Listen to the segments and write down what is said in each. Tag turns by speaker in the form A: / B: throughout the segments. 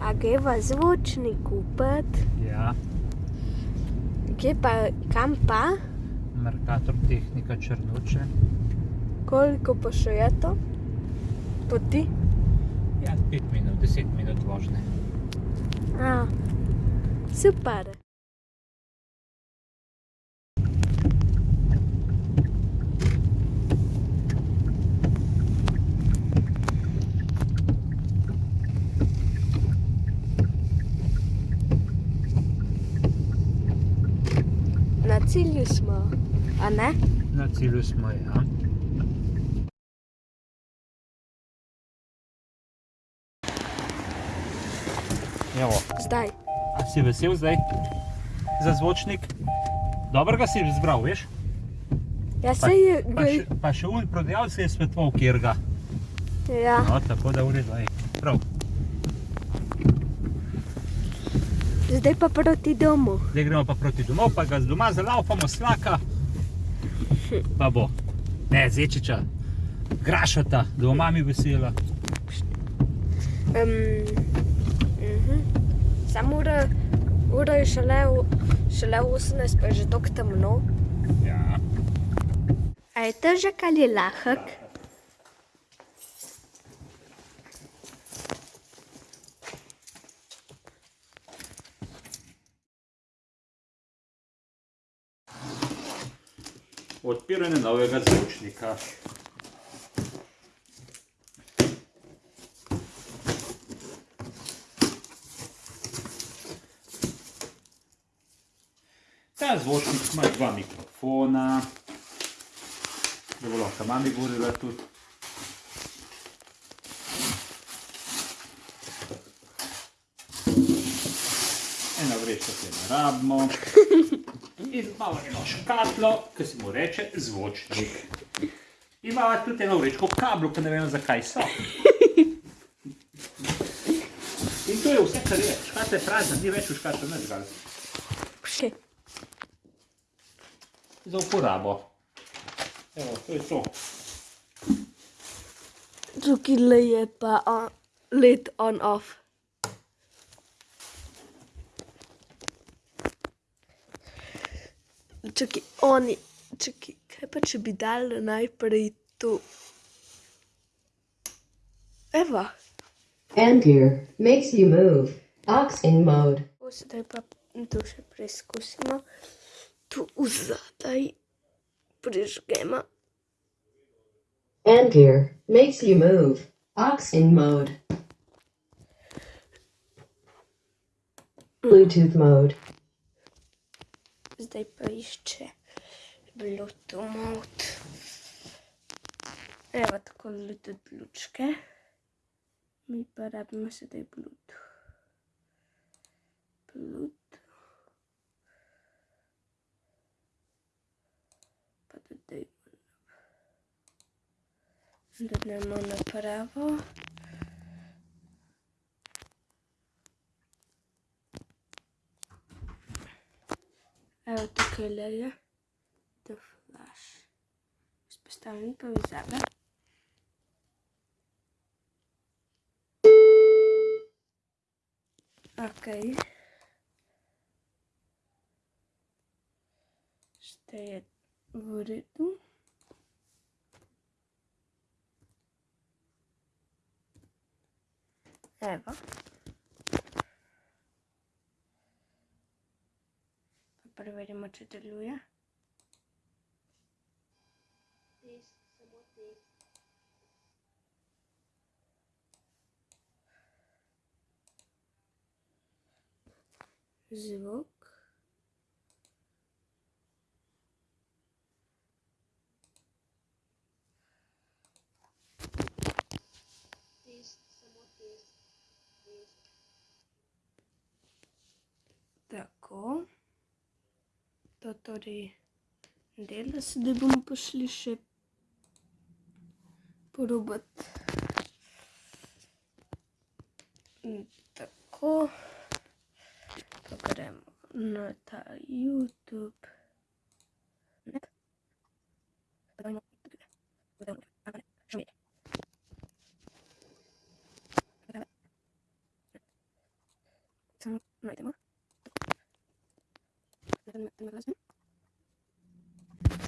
A: A greva zvočni kupiti?
B: Ja,
A: Kje pa, kam pa?
B: Mercator Tehnika Črnuče.
A: Koliko pa še je to? Poti?
B: Ja, 5 minut, 10 minut vožnje.
A: A, super. Cilju smo, a ne?
B: Na cilju smo, ja. Evo,
A: Zdaj.
B: a si vesel zdaj za zvočnik? Dobro ga si izbral, veš?
A: Ja,
B: Pa,
A: se je...
B: pa, še, pa še un prodajalec je svetoval, kjer ga.
A: Ja,
B: No, tako da v redu, ej. Prav.
A: Zdaj pa proti domu.
B: Zdaj gremo pa proti domov, pa ga z doma zalaufamo slaka. Pa bo. Ne, zečiča. Grašata, da bo mami vesela.
A: Um, mhm. Samo ura, ura je šele, šele 18, pa je že tako temno.
B: Ja.
A: A je težek ali lahek?
B: Odpiranje novega zvočnika. Ta zvočnik ima dva mikrofona, da bo lahko mami govorila tudi. Eno vrečko se ne rabimo. In imamo eno škatlo, ki se mu reče zvočnik. Imamo tudi eno vrečko kablov, ki ne vemo zakaj so. In to je vse, kar je. Škatla je prazna, ni več v škatlo, ne zgal.
A: Še.
B: Za uporabo. Evo, to je to.
A: Tukaj je pa on, let on off. Čakaj, oni, čakaj, kaj pa če bi dali najprej tu? Evo,
C: And gear makes you move. Aux in mode.
A: O, sedaj pa to še preizkusimo. Tu vzadaj prižgemo.
C: And gear makes you move. Aux in mode. Bluetooth mode.
A: Zdaj pa išče Bluetooth mode. Evo tako Bluetooth lučke. Mi pa rabimo sedaj Bluetooth. Bluetooth. Pa dodajmo dodajmo napravo. Evet köylere tıflar. Biz поставим павизада. Окей. Ще я върито. Ева. V redu. Evo. Pa preverimo, če deluje. Zvok. Tako. To torej dela, sedaj bomo pa šli še. Mm, Tako. Pa gremo na ta YouTube. Ne. Dajmo tukaj. Dajmo, a ne, še mi. Samo najdemo. Ideme razne. Samo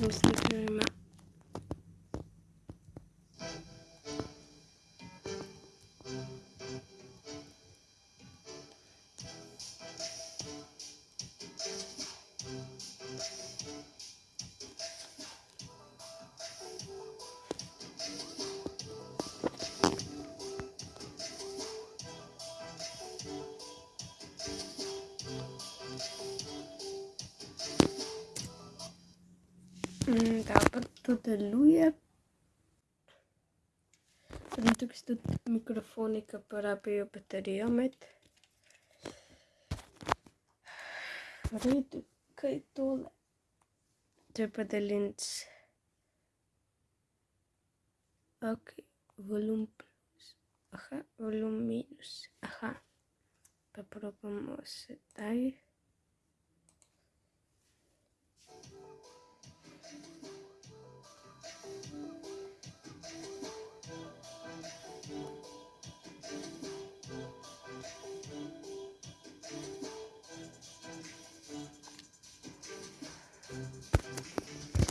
A: tanıştırıyorum Dobro, to deluje. Potem tukaj so tudi mikrofoni, ki porabijo baterijo med. V redu, kaj je tole? To je pa daljinc. Ok, volum plus. Aha, volum minus. Aha. Pa probamo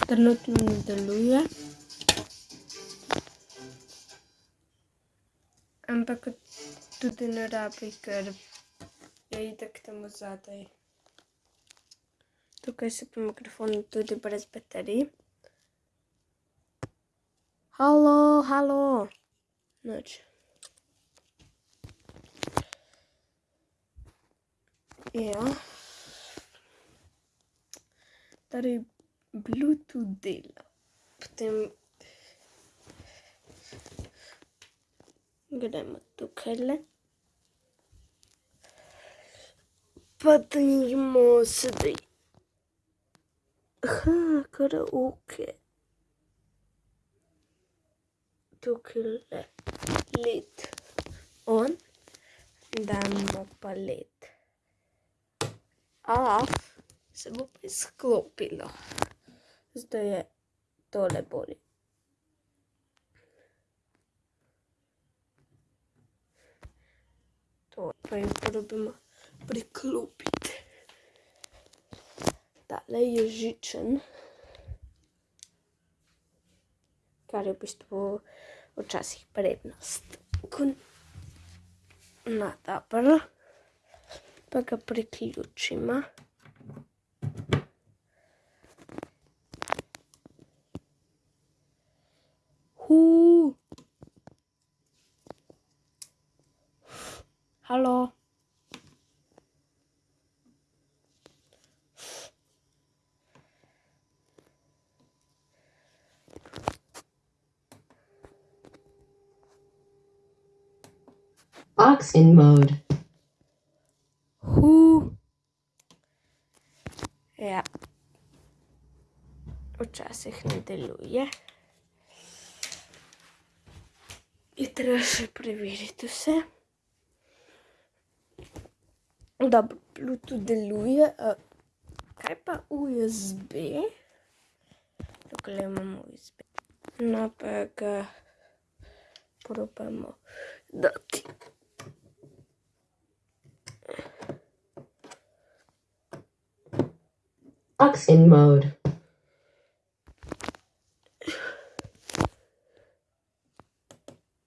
A: Trenutno ne deluje. Ampak tudi ne rabi, ker je itak tam zadaj. Tukaj so pa mikrofoni tudi brez baterij. Halo, halo. Noč. Ja. Torej, Bluetooth dela. Potem gremo tukaj le. Pa dajmo sedaj. Aha, karaoke. Tukaj le led on. Damo pa led off. Se bo pa izklopilo. Zdaj je tole bolje. To pa jim probimo priklopiti. Tale je žičen. Kar je v bistvu včasih prednost. Ko na dobro. Pa ga priključimo. Hu. Halo.
C: Aux in mode.
A: Hu. Ja. Včasih ne deluje. Je treba še preveriti vse. Dobro, Bluetooth a Kaj pa USB? Tukaj imamo USB. Ga probamo dati.
C: Aux in mode.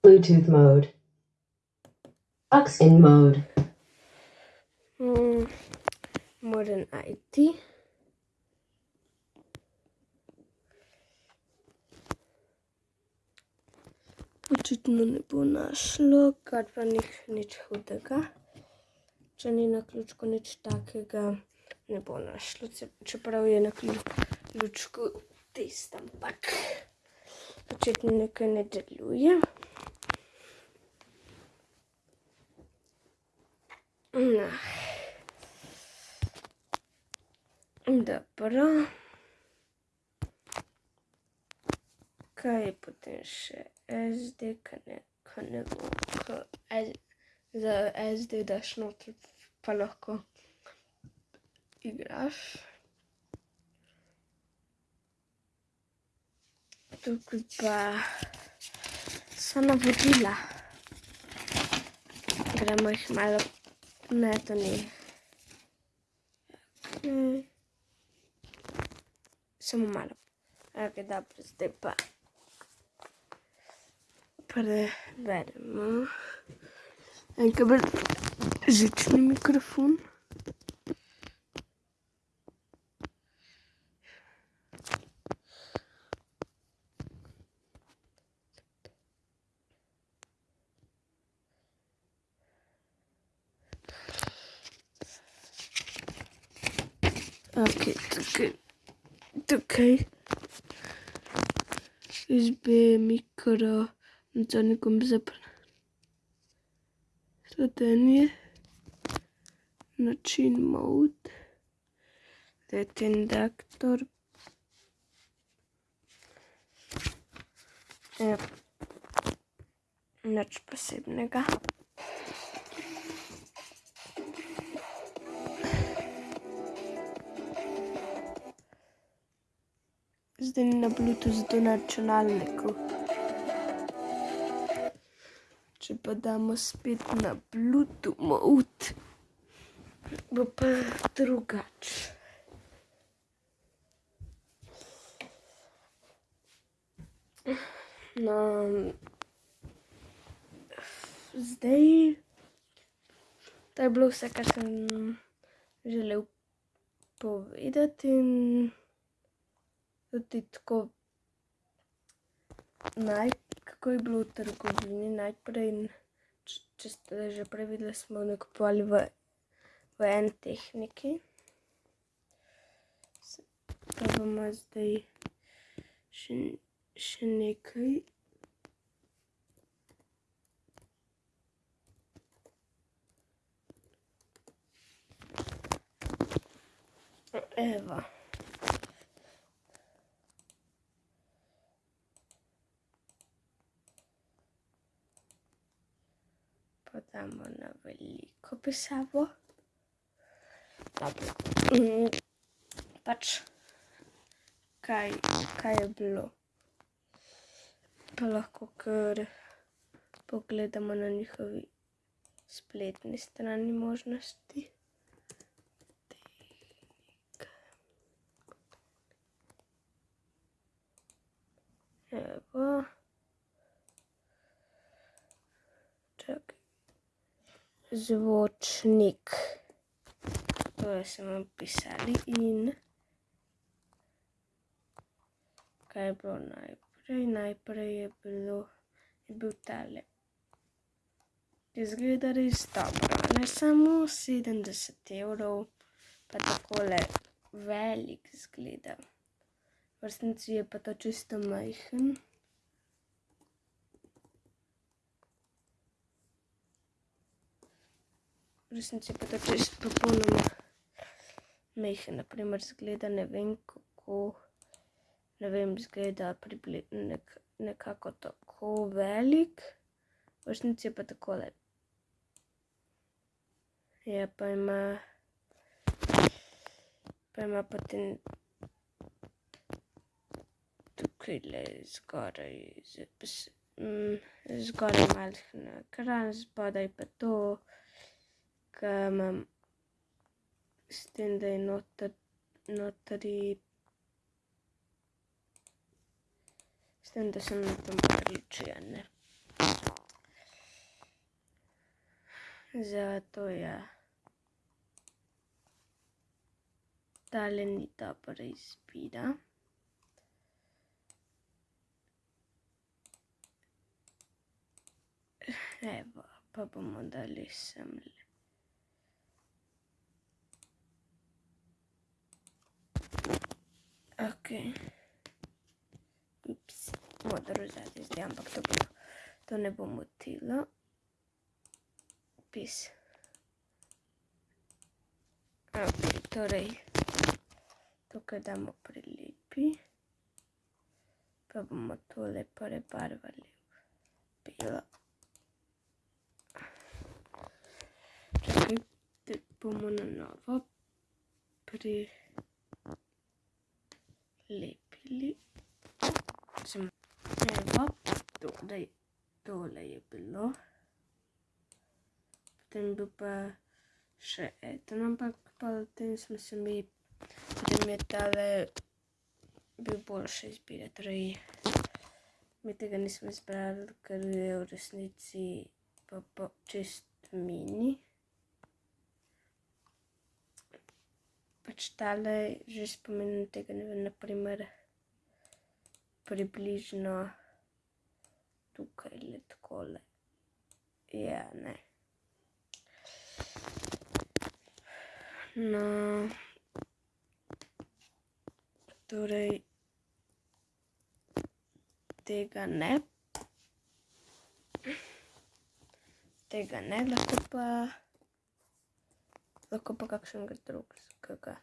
C: Bluetooth mode. Aux in mode.
A: Mm, Modern IT. Očitno ne bo našlo, kar pa ni nič hudega. Če ni na ključku nič takega, ne bo našlo, čeprav je na klju- ključku test, ampak očitno nekaj ne deluje. Dobro. Kaj je potem še SD, ka ne, ka ne bo, ka S- za SD daš noter, pa lahko igraš. Tukaj pa so navodila. Gremo jih malo Ne, to ni. Okay. Samo malo. Ok, dobro, zdaj pa prevedemo. Enkrat bolj žični mikrofon. Ok, tukaj, tukaj izbe mikro, nadzornikom zapra. Sledenje, način mode, let induktor. Ja, nič posebnega. Zdaj ni na Bluetooth, zato na računalniku. Če pa damo spet na Bluetooth mode, bo pa drugače. No, zdaj, to je bilo vse, kar sem želel povedati. in Tudi tako, naj, kako je bilo v trgovini najprej, če ste že prej videli, smo nakupovali v, v en tehniki. Pa bomo zdaj še, še nekaj. Evo. Pa damo na veliko pisavo. Dobro. Mm, Pač, kaj, kaj je bilo? Pa lahko kar pogledamo na njihovi spletni strani možnosti. Evo. Čakaj. Zvočnik. To smo pisali in kaj je bilo najprej? Najprej je bilo, je bil tale. Izgleda res dobro, ne samo 70 evrov, pa takole velik zgleda. V resnici je pa to čisto majhen. V resnici pa to čisto popolnoma majhen. Naprimer, zgleda ne vem kako, ne vem, zgleda pribli, nek, nekako tako velik. V resnici je pa takole. Ja, pa ima, pa ima potem tukaj le zgoraj, zapis, mm, zgoraj majhen ekran, spodaj pa to, ki imam s tem, da je noter, notri, s tem, da sem na tem ključi, a ne. Zato ja. Tale ni dobra izbira. Evo, pa bomo Ok. Ups, modro zadnji zdaj, ampak to, bo, to ne bo motilo. Pis. Ok, torej, tukaj damo prilipi. Pa bomo tole prebarvali v belo. Čakaj, te bomo na novo prilepili. Sem, evo, tole, tole je bilo. Potem bil pa še eden, ampak potem smo se mi, potem je tale bil boljše izbire, torej mi tega nismo izbrali, ker je v resnici pa, pa čist mini. Pač tale že spomenem tega, ne vem, naprimer približno tukaj le takole. Ja, ne. No, torej tega ne. Tega ne, lahko pa lahko pa kakšnega drugega.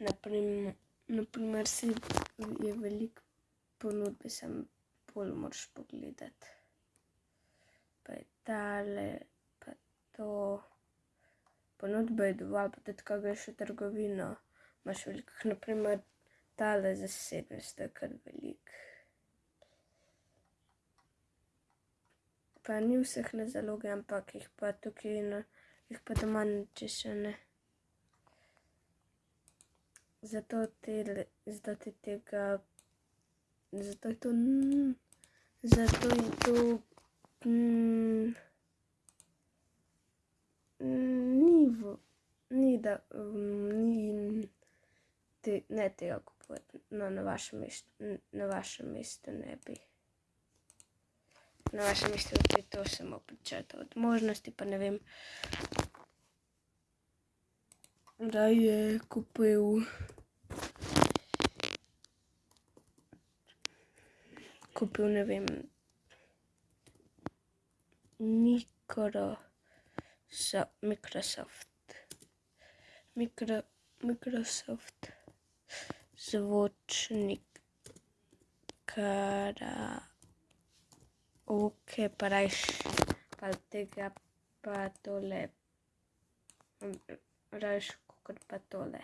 A: Naprimer, naprimer si je veliko ponudbe, sem bolj moraš pogledati. Pa je tale, pa to. Ponudbe je dovolj, pa tudi, ko greš v trgovino, imaš veliko, naprimer tale za 700 je kar velik. Pa ni vseh na zalogi, ampak jih pa tukaj, na, jih pa doma niče še ne. Zato te, zato te tega, zato je to, mm, zato je to, mm, ni v, ni da, mm, ni, te, ne tega kupovati, no na vašem mestu, na vašem mestu ne bi. Na vašem mestu bi to samo pričrtal od možnosti, pa ne vem, da je kupil kupil, ne vem, mikro, so, Microsoft, mikro, Microsoft zvočnik, kara, ok, pa rajš, pa kot pa tole.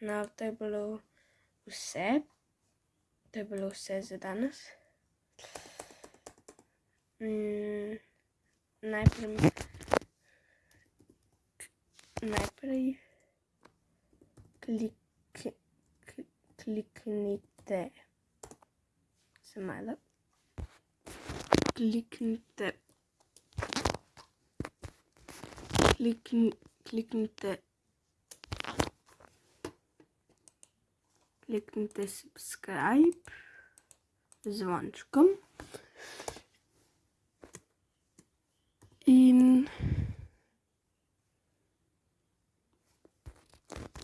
A: No, to je bilo vse. To je bilo vse za danes. Mm, najprej, najprej klik, klik, kliknite, se malo, kliknite, klikni, kliknite, kliknite subscribe zvončkom. In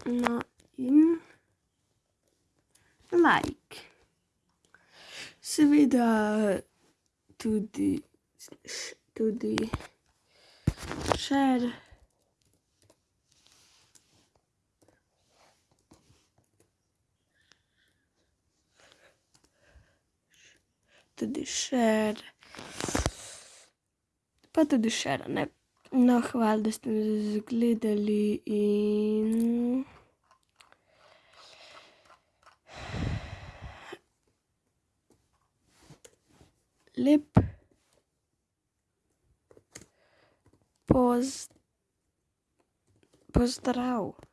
A: no in like. Seveda tudi, tudi share. Tudi share. Pa tudi share, ne. No, hvala, da ste me gledali in lep poz pozdrav.